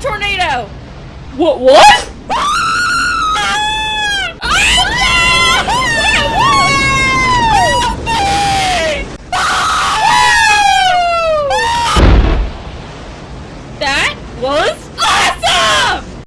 tornado! What? What? That was